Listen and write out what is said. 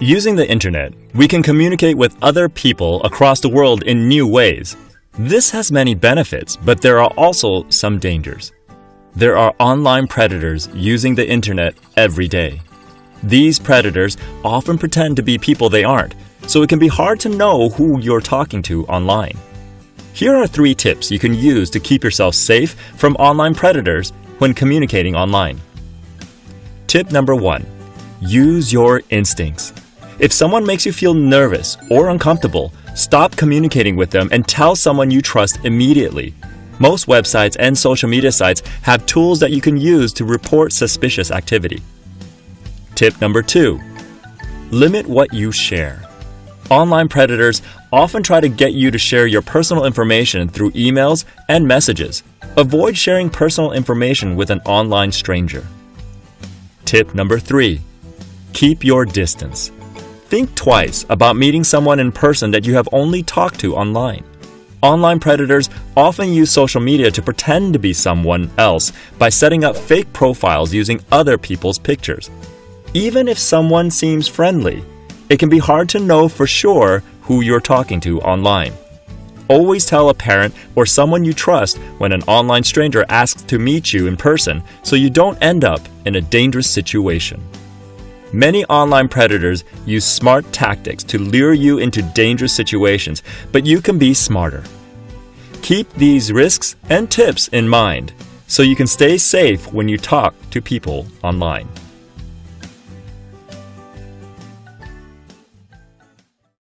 Using the internet, we can communicate with other people across the world in new ways. This has many benefits, but there are also some dangers. There are online predators using the internet every day. These predators often pretend to be people they aren't, so it can be hard to know who you're talking to online. Here are three tips you can use to keep yourself safe from online predators when communicating online. Tip number one Use your instincts. If someone makes you feel nervous or uncomfortable, stop communicating with them and tell someone you trust immediately. Most websites and social media sites have tools that you can use to report suspicious activity. Tip number two Limit what you share. Online predators often try to get you to share your personal information through emails and messages. Avoid sharing personal information with an online stranger. Tip number three Keep your distance. Think twice about meeting someone in person that you have only talked to online. Online predators often use social media to pretend to be someone else by setting up fake profiles using other people's pictures. Even if someone seems friendly, it can be hard to know for sure who you're talking to online. Always tell a parent or someone you trust when an online stranger asks to meet you in person so you don't end up in a dangerous situation. Many online predators use smart tactics to lure you into dangerous situations, but you can be smarter. Keep these risks and tips in mind so you can stay safe when you talk to people online.